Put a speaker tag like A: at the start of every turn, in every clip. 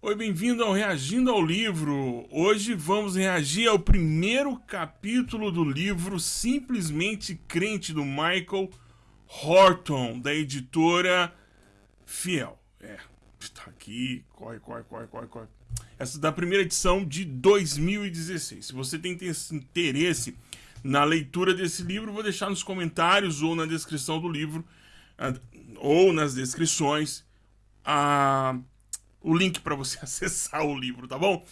A: Oi, bem-vindo ao Reagindo ao Livro. Hoje vamos reagir ao primeiro capítulo do livro Simplesmente Crente do Michael Horton, da editora Fiel. É, está aqui, corre, corre, corre, corre, corre. Essa é da primeira edição de 2016. Se você tem interesse na leitura desse livro, vou deixar nos comentários ou na descrição do livro, ah, ou nas descrições, a, o link para você acessar o livro, tá bom?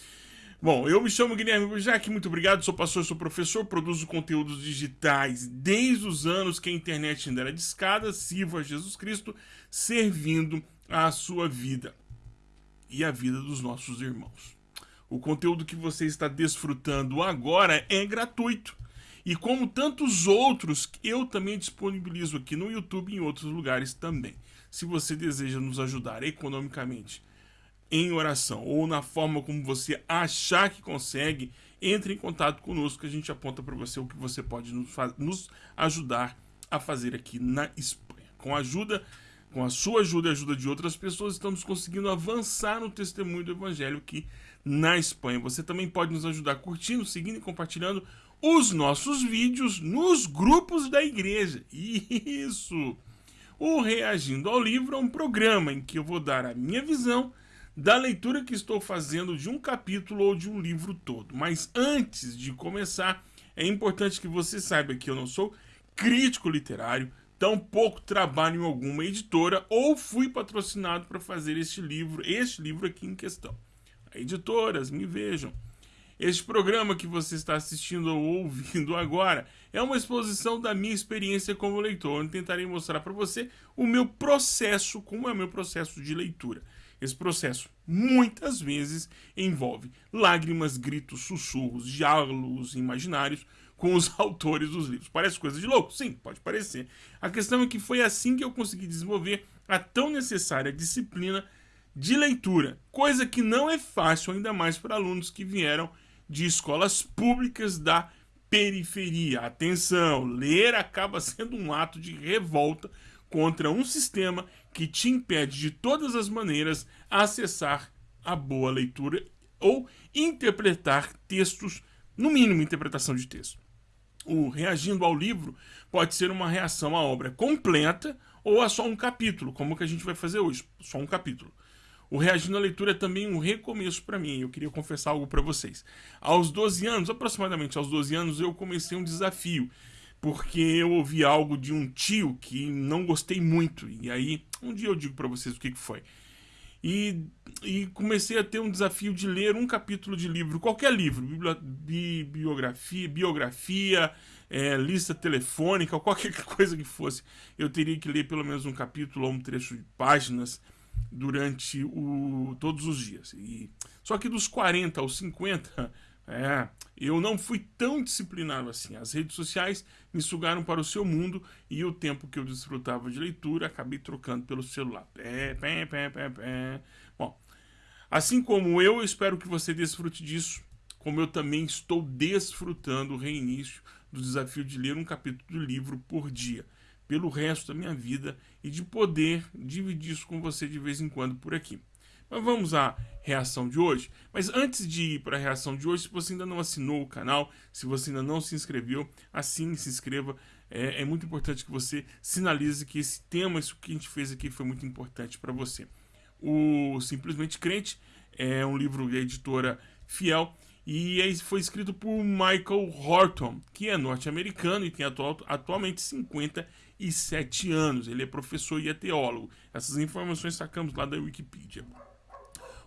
A: Bom, eu me chamo Guilherme Bujac, muito obrigado, sou pastor, sou professor, produzo conteúdos digitais desde os anos que a internet ainda era discada, sirvo a Jesus Cristo, servindo a sua vida e a vida dos nossos irmãos. O conteúdo que você está desfrutando agora é gratuito. E como tantos outros, eu também disponibilizo aqui no YouTube e em outros lugares também. Se você deseja nos ajudar economicamente em oração ou na forma como você achar que consegue, entre em contato conosco que a gente aponta para você o que você pode nos, nos, ajudar a fazer aqui na Espanha. Com a ajuda, com a sua ajuda e a ajuda de outras pessoas, estamos conseguindo avançar no testemunho do Evangelho aqui na Espanha. Você também pode nos ajudar curtindo, seguindo e compartilhando os nossos vídeos nos grupos da igreja. Isso! O Reagindo ao Livro é um programa em que eu vou dar a minha visão da leitura que estou fazendo de um capítulo ou de um livro todo. Mas antes de começar, é importante que você saiba que eu não sou crítico literário, tampouco trabalho em alguma editora ou fui patrocinado para fazer este livro, este livro aqui em questão. Editoras, me vejam. Este programa que você está assistindo ou ouvindo agora é uma exposição da minha experiência como leitor, onde tentarei mostrar para você o meu processo, como é o meu processo de leitura. Esse processo muitas vezes envolve lágrimas, gritos, sussurros, diálogos imaginários com os autores dos livros. Parece coisa de louco? Sim, pode parecer. A questão é que foi assim que eu consegui desenvolver a tão necessária disciplina de leitura, coisa que não é fácil, ainda mais para alunos que vieram de escolas públicas da periferia. Atenção, ler acaba sendo um ato de revolta contra um sistema que te impede de todas as maneiras acessar a boa leitura ou interpretar textos, no mínimo interpretação de texto. O reagindo ao livro pode ser uma reação à obra completa ou a só um capítulo, como que a gente vai fazer hoje, só um capítulo. O Reagindo à Leitura é também um recomeço para mim. Eu queria confessar algo para vocês. Aos 12 anos, aproximadamente aos 12 anos, eu comecei um desafio. Porque eu ouvi algo de um tio que não gostei muito. E aí, um dia eu digo para vocês o que, que foi. E, e, comecei a ter um desafio de ler um capítulo de livro, qualquer livro, bi, biografia, biografia é, lista telefônica, qualquer coisa que fosse. Eu teria que ler pelo menos um capítulo ou um trecho de páginas durante o, todos os dias. E, só que dos 40 aos 50, é, eu não fui tão disciplinado assim. As redes sociais me sugaram para o seu mundo e o tempo que eu desfrutava de leitura acabei trocando pelo celular. Pé, pé, pé, pé, pé. Bom, assim como eu, eu espero que você desfrute disso, como eu também estou desfrutando o reinício do desafio de ler um capítulo do livro por dia pelo resto da minha vida e de poder dividir isso com você de vez em quando por aqui. Mas vamos à reação de hoje. Mas antes de ir para a reação de hoje, se você ainda não assinou o canal, se você ainda não se inscreveu, assine, se inscreva. É, é muito importante que você sinalize que esse tema, isso que a gente fez aqui, foi muito importante para você. O Simplesmente Crente é um livro da editora Fiel e foi escrito por Michael Horton, que é norte-americano e tem atual, atualmente 57 anos. Ele é professor e é teólogo. Essas informações sacamos lá da Wikipedia.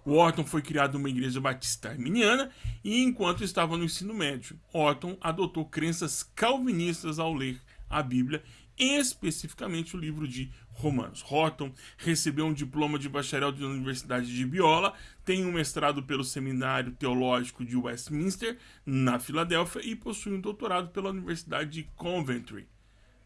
A: O Horton foi criado numa igreja batista arminiana e, enquanto estava no ensino médio, Horton adotou crenças calvinistas ao ler a Bíblia, especificamente o livro de Romanos. Horton recebeu um diploma de bacharel da Universidade de Biola, tem um mestrado pelo Seminário Teológico de Westminster, na Filadélfia, e possui um doutorado pela Universidade de Coventry.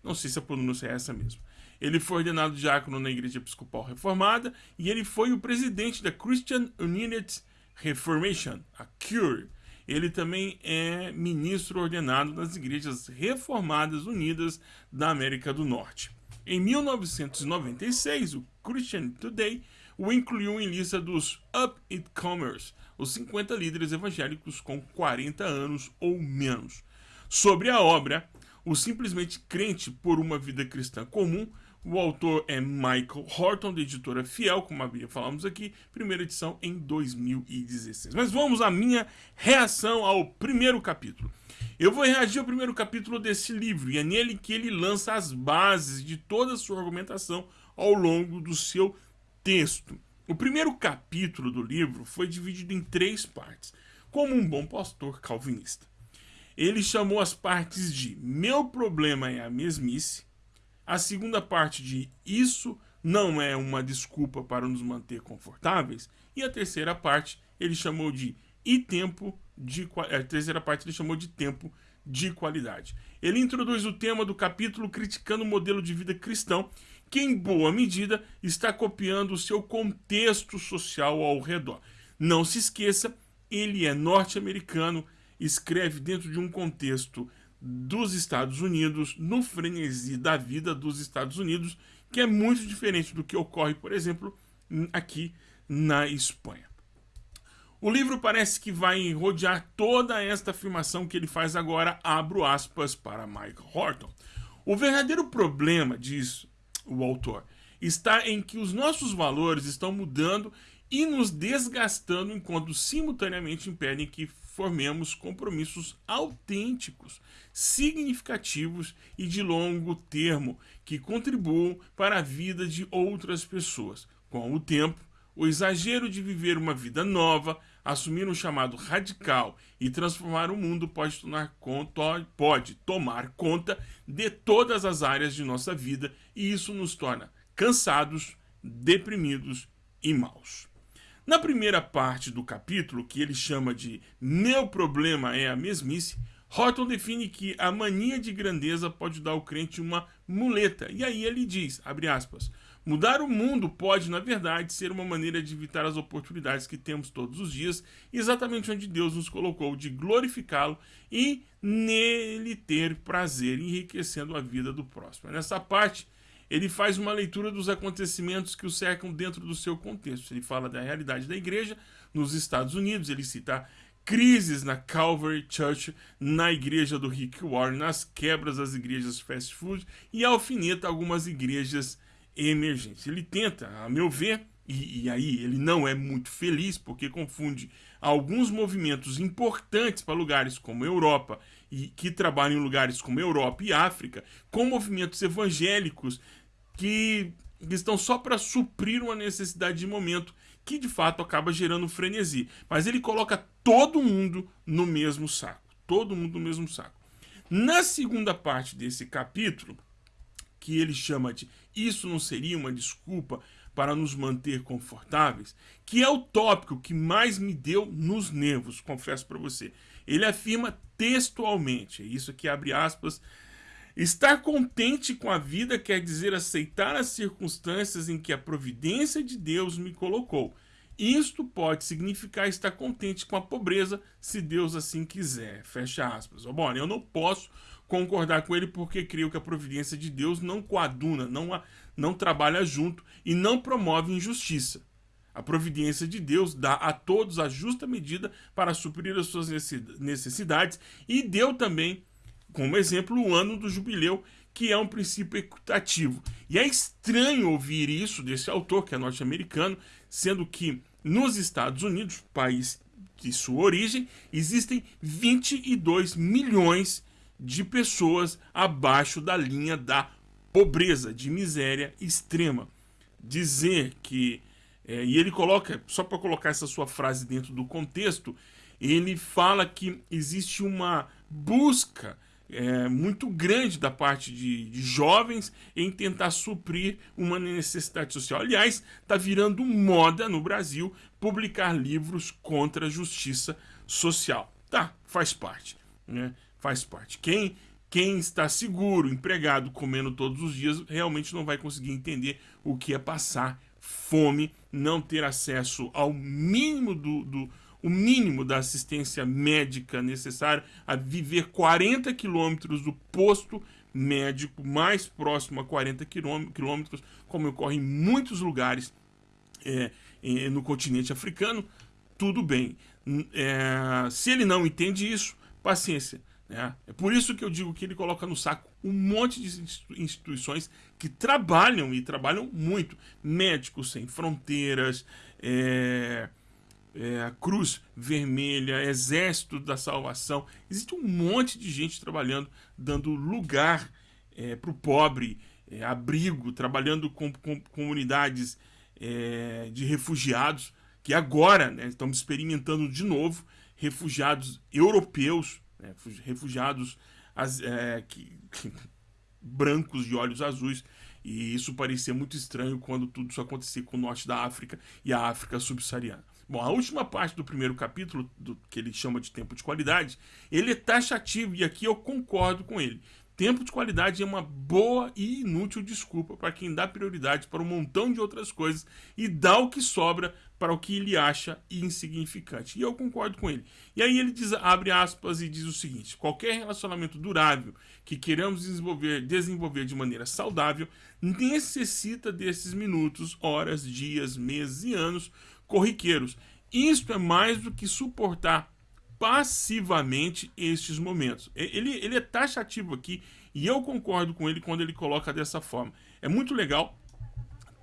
A: Não sei se a pronúncia é essa mesmo. Ele foi ordenado diácono na Igreja Episcopal Reformada e ele foi o presidente da Christian United Reformation, a CURE. Ele também é ministro ordenado das Igrejas Reformadas Unidas da América do Norte. Em 1996, o Christian Today o incluiu em lista dos Up It Commerce, os 50 líderes evangélicos com 40 anos ou menos. Sobre a obra, o simplesmente crente por uma vida cristã comum, o autor é Michael Horton, da editora Fiel, como havia falamos aqui, primeira edição em 2016. Mas vamos à minha reação ao primeiro capítulo. Eu vou reagir ao primeiro capítulo desse livro, e é nele que ele lança as bases de toda a sua argumentação ao longo do seu texto. O primeiro capítulo do livro foi dividido em três partes, como um bom pastor calvinista. Ele chamou as partes de Meu problema é a mesmice, a segunda parte de Isso não é uma desculpa para nos manter confortáveis, e a terceira parte ele chamou de E tempo de a terceira parte ele chamou de tempo de qualidade. Ele introduz o tema do capítulo criticando o modelo de vida cristão, que em boa medida está copiando o seu contexto social ao redor. Não se esqueça, ele é norte-americano, escreve dentro de um contexto dos Estados Unidos, no frenesi da vida dos Estados Unidos, que é muito diferente do que ocorre, por exemplo, aqui na Espanha. O livro parece que vai rodear toda esta afirmação que ele faz agora, abro aspas para Mike Horton. O verdadeiro problema, diz o autor, está em que os nossos valores estão mudando e nos desgastando enquanto simultaneamente impedem que formemos compromissos autênticos, significativos e de longo termo que contribuam para a vida de outras pessoas. Com o tempo, o exagero de viver uma vida nova, assumir um chamado radical e transformar o mundo pode tomar conta, pode tomar conta de todas as áreas de nossa vida e isso nos torna cansados, deprimidos e maus. Na primeira parte do capítulo, que ele chama de Meu problema é a mesmice, Horton define que a mania de grandeza pode dar ao crente uma muleta. E aí ele diz, abre aspas, Mudar o mundo pode, na verdade, ser uma maneira de evitar as oportunidades que temos todos os dias, exatamente onde Deus nos colocou, de glorificá-lo e nele ter prazer, enriquecendo a vida do próximo. Nessa parte, ele faz uma leitura dos acontecimentos que o cercam dentro do seu contexto. Ele fala da realidade da igreja nos Estados Unidos, ele cita crises na Calvary Church, na igreja do Rick Warren, nas quebras das igrejas fast food e alfineta algumas igrejas emergentes. Ele tenta, a meu ver, e, e, aí ele não é muito feliz porque confunde alguns movimentos importantes para lugares como Europa e que trabalham em lugares como Europa e África com movimentos evangélicos que, que estão só para suprir uma necessidade de momento que de fato acaba gerando frenesi. Mas ele coloca todo mundo no mesmo saco. Todo mundo no mesmo saco. Na segunda parte desse capítulo, que ele chama de Isso não seria uma desculpa para nos manter confortáveis, que é o tópico que mais me deu nos nervos, confesso para você. Ele afirma textualmente, é isso aqui abre aspas, estar contente com a vida quer dizer aceitar as circunstâncias em que a providência de Deus me colocou. Isto pode significar estar contente com a pobreza, se Deus assim quiser. Fecha aspas. Bom, eu não posso concordar com ele porque creio que a providência de Deus não coaduna, não, não trabalha junto e não promove injustiça. A providência de Deus dá a todos a justa medida para suprir as suas necessidades e deu também, como exemplo, o ano do jubileu, que é um princípio equitativo. E é estranho ouvir isso desse autor, que é norte-americano, sendo que nos Estados Unidos, país de sua origem, existem 22 milhões de pessoas abaixo da linha da pobreza, de miséria extrema. Dizer que. É, e ele coloca, só para colocar essa sua frase dentro do contexto, ele fala que existe uma busca é, muito grande da parte de, de, jovens em tentar suprir uma necessidade social. Aliás, está virando moda no Brasil publicar livros contra a justiça social. Tá, faz parte. Né? faz parte. Quem, quem está seguro, empregado, comendo todos os dias, realmente não vai conseguir entender o que é passar fome, não ter acesso ao mínimo do, do o mínimo da assistência médica necessária a viver 40 quilômetros do posto médico mais próximo a 40 quilômetros, como ocorre em muitos lugares é, no continente africano, tudo bem. É, se ele não entende isso, paciência. Né? É por isso que eu digo que ele coloca no saco um monte de instituições que trabalham e trabalham muito. Médicos Sem Fronteiras, é, é, Cruz Vermelha, Exército da Salvação. Existe um monte de gente trabalhando, dando lugar é, para o pobre, é, abrigo, trabalhando com, com comunidades é, de refugiados, que agora né, estamos experimentando de novo refugiados europeus, né, refugiados as, é, que, que, brancos de olhos azuis. E isso parecia muito estranho quando tudo isso acontecia com o norte da África e a África subsaariana. Bom, a última parte do primeiro capítulo, do, que ele chama de tempo de qualidade, ele é taxativo e aqui eu concordo com ele. Tempo de qualidade é uma boa e inútil desculpa para quem dá prioridade para um montão de outras coisas e dá o que sobra para o que ele acha insignificante. E eu concordo com ele. E aí ele diz, abre aspas e diz o seguinte: qualquer relacionamento durável que queiramos desenvolver, desenvolver de maneira saudável necessita desses minutos, horas, dias, meses e anos corriqueiros. Isto é mais do que suportar passivamente estes momentos. Ele, ele é taxativo aqui e eu concordo com ele quando ele coloca dessa forma. É muito legal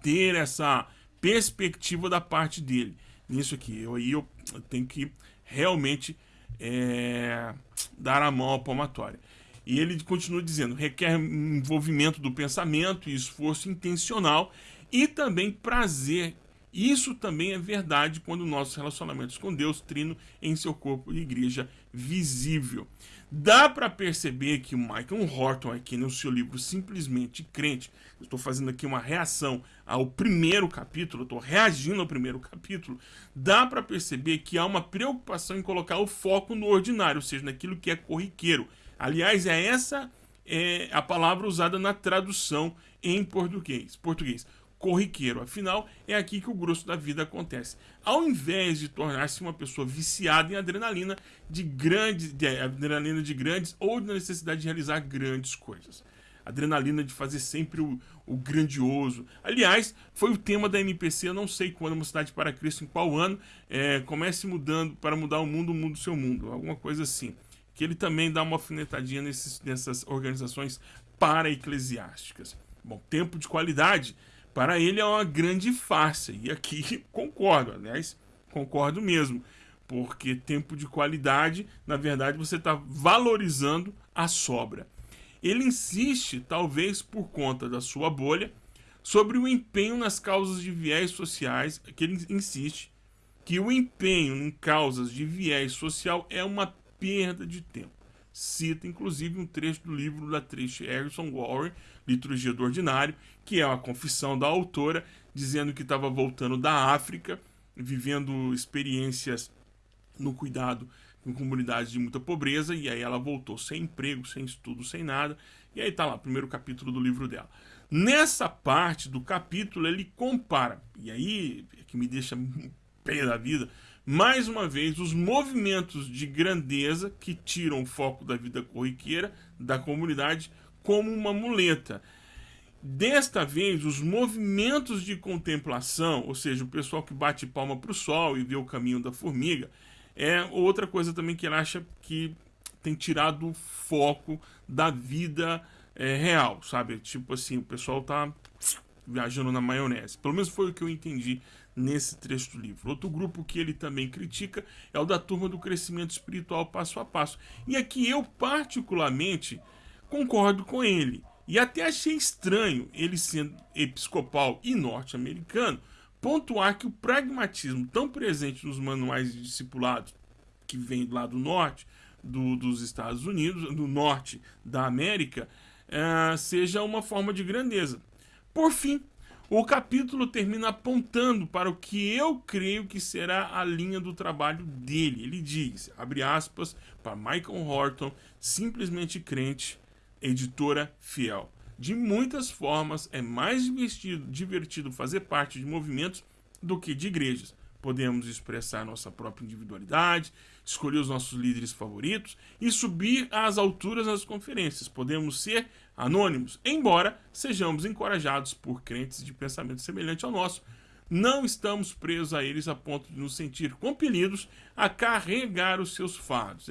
A: ter essa perspectiva da parte dele nisso aqui. Eu, aí eu tenho que realmente é, dar a mão à palmatória. E ele continua dizendo, requer envolvimento do pensamento e esforço intencional e também prazer isso também é verdade quando nossos relacionamentos com Deus trino em seu corpo e igreja visível. Dá para perceber que o Michael Horton aqui no seu livro Simplesmente Crente, estou fazendo aqui uma reação ao primeiro capítulo, estou reagindo ao primeiro capítulo, dá para perceber que há uma preocupação em colocar o foco no ordinário, ou seja, naquilo que é corriqueiro. Aliás, é essa é a palavra usada na tradução em português. português corriqueiro. Afinal, é aqui que o grosso da vida acontece. Ao invés de tornar-se uma pessoa viciada em adrenalina de grandes, de, adrenalina de grandes ou da necessidade de realizar grandes coisas. Adrenalina de fazer sempre o, o grandioso. Aliás, foi o tema da MPC, eu não sei quando, uma cidade para Cristo, em qual ano, é, comece mudando para mudar o mundo, mundo seu mundo, alguma coisa assim. Que ele também dá uma alfinetadinha nesses, nessas organizações para-eclesiásticas. Bom, tempo de qualidade para ele é uma grande farsa. E aqui concordo, aliás, concordo mesmo. Porque tempo de qualidade, na verdade, você está valorizando a sobra. Ele insiste, talvez por conta da sua bolha, sobre o empenho nas causas de viés sociais, que ele insiste que o empenho em causas de viés social é uma perda de tempo cita inclusive um trecho do livro da Trish Harrison Warren, Liturgia do Ordinário, que é uma confissão da autora, dizendo que estava voltando da África, vivendo experiências no cuidado em comunidades de muita pobreza, e aí ela voltou sem emprego, sem estudo, sem nada, e aí está lá, primeiro capítulo do livro dela. Nessa parte do capítulo ele compara, e aí é que me deixa pé da vida, mais uma vez, os movimentos de grandeza que tiram o foco da vida corriqueira da comunidade como uma muleta. Desta vez, os movimentos de contemplação, ou seja, o pessoal que bate palma para o sol e vê o caminho da formiga, é outra coisa também que ele acha que tem tirado o foco da vida é, real, sabe? Tipo assim, o pessoal tá viajando na maionese. Pelo menos foi o que eu entendi nesse trecho do livro. Outro grupo que ele também critica é o da turma do crescimento espiritual passo a passo. E aqui eu, particularmente, concordo com ele. E até achei estranho ele sendo episcopal e norte-americano pontuar que o pragmatismo tão presente nos manuais de discipulados que vem lá do norte do, dos Estados Unidos, do norte da América, uh, seja uma forma de grandeza. Por fim, o capítulo termina apontando para o que eu creio que será a linha do trabalho dele. Ele diz, abre aspas, para Michael Horton, simplesmente crente, editora fiel. De muitas formas, é mais divertido, divertido fazer parte de movimentos do que de igrejas. Podemos expressar nossa própria individualidade, escolher os nossos líderes favoritos e subir às alturas nas conferências. Podemos ser anônimos, embora sejamos encorajados por crentes de pensamento semelhante ao nosso. não estamos presos a eles a ponto de nos sentir compelidos a carregar os seus fardos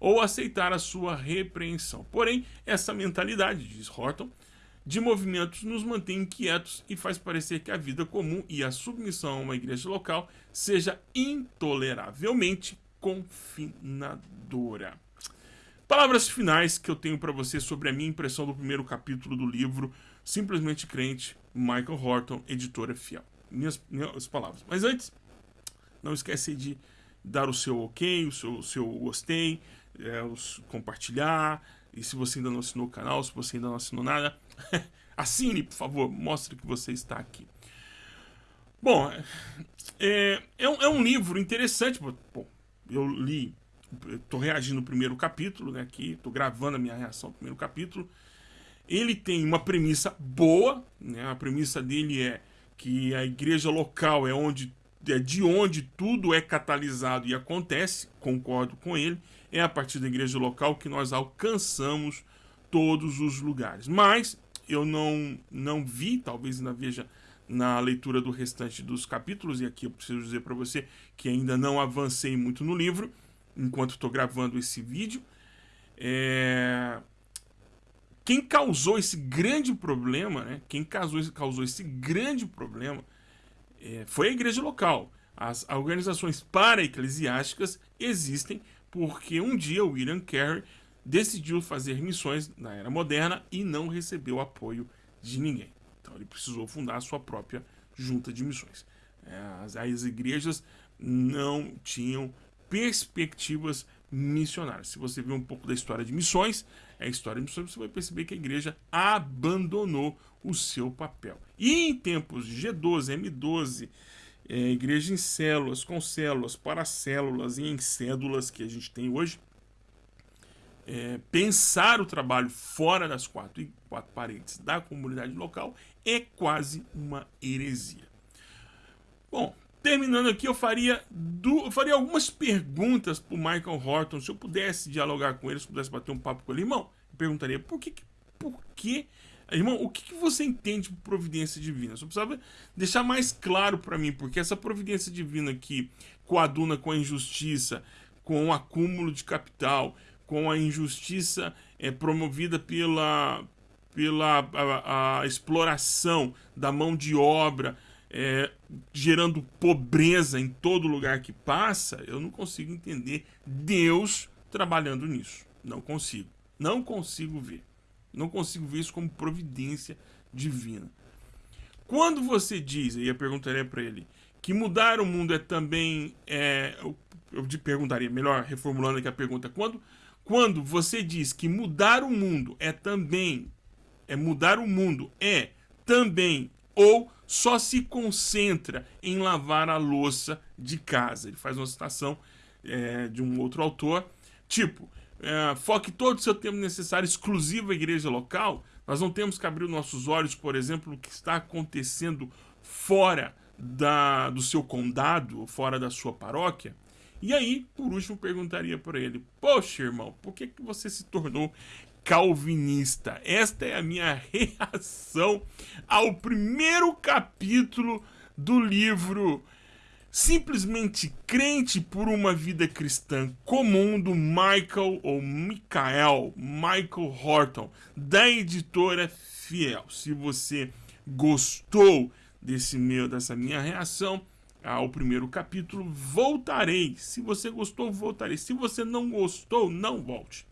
A: ou aceitar a sua repreensão. Porém, essa mentalidade, diz Horton, de movimentos nos mantém inquietos e faz parecer que a vida comum e a submissão a uma igreja local seja intoleravelmente confinadora. Palavras finais que eu tenho para você sobre a minha impressão do primeiro capítulo do livro Simplesmente Crente, Michael Horton, editora fiel. Minhas, minhas palavras. Mas antes, não esquece de dar o seu ok, o seu, o seu gostei, é, os, compartilhar, e se você ainda não assinou o canal, se você ainda não assinou nada, assine, por favor, mostre que você está aqui. Bom, é, é, um, é um livro interessante. Bom, eu li, estou reagindo no primeiro capítulo, né, aqui, estou gravando a minha reação no primeiro capítulo. Ele tem uma premissa boa, né, a premissa dele é que a igreja local é onde é de onde tudo é catalisado e acontece, concordo com ele é a partir da igreja local que nós alcançamos todos os lugares. Mas eu não, não vi, talvez ainda veja na leitura do restante dos capítulos, e aqui eu preciso dizer para você que ainda não avancei muito no livro, enquanto estou gravando esse vídeo. É... Quem causou esse grande problema, né? quem causou, causou esse grande problema é, foi a igreja local. As organizações para-eclesiásticas existem porque um dia o William Carey decidiu fazer missões na era moderna e não recebeu apoio de ninguém. Então ele precisou fundar a sua própria junta de missões. É, as, as igrejas não tinham perspectivas missionárias. Se você ver um pouco da história de missões, é a história de missões, você vai perceber que a igreja abandonou o seu papel. E em tempos de G12, M12, é, igreja em células, com células, para células e em cédulas que a gente tem hoje, é, pensar o trabalho fora das quatro, quatro paredes da comunidade local é quase uma heresia. Bom, terminando aqui, eu faria, eu faria algumas perguntas para o Michael Horton, se eu pudesse dialogar com ele, se eu pudesse bater um papo com ele, irmão, eu perguntaria por que, por que Irmão, o que, que você entende por providência divina? Só precisava deixar mais claro para mim, porque essa providência divina que coaduna com a injustiça, com o acúmulo de capital, com a injustiça é, promovida pela, pela a, a exploração da mão de obra, é, gerando pobreza em todo lugar que passa, eu não consigo entender Deus trabalhando nisso. Não consigo. Não consigo ver. Não consigo ver isso como providência divina. Quando você diz, e eu perguntaria para ele, que mudar o mundo é também. É, eu, te perguntaria, melhor reformulando aqui a pergunta, quando, quando você diz que mudar o mundo é também. É mudar o mundo é também ou só se concentra em lavar a louça de casa. Ele faz uma citação é, de um outro autor, tipo, é, foque todo o seu tempo necessário exclusivo à igreja local, nós não temos que abrir nossos olhos, por exemplo, no que está acontecendo fora da, do seu condado, fora da sua paróquia. E aí, por último, perguntaria para ele: Poxa, irmão, por que, que você se tornou calvinista? Esta é a minha reação ao primeiro capítulo do livro simplesmente crente por uma vida cristã comum do Michael ou Michael, Michael Horton, da editora Fiel. Se você gostou desse meu, dessa minha reação ao primeiro capítulo, voltarei. Se você gostou, voltarei. Se você não gostou, não volte.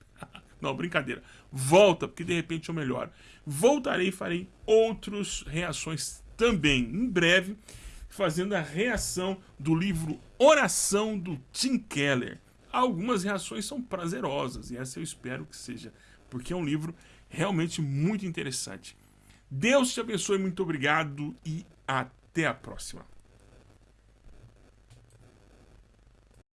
A: Não, brincadeira. Volta, porque de repente eu melhoro. Voltarei e farei outras reações também. Em breve fazendo a reação do livro Oração do Tim Keller. Algumas reações são prazerosas e essa eu espero que seja, porque é um livro realmente muito interessante. Deus te abençoe, muito obrigado e até a próxima.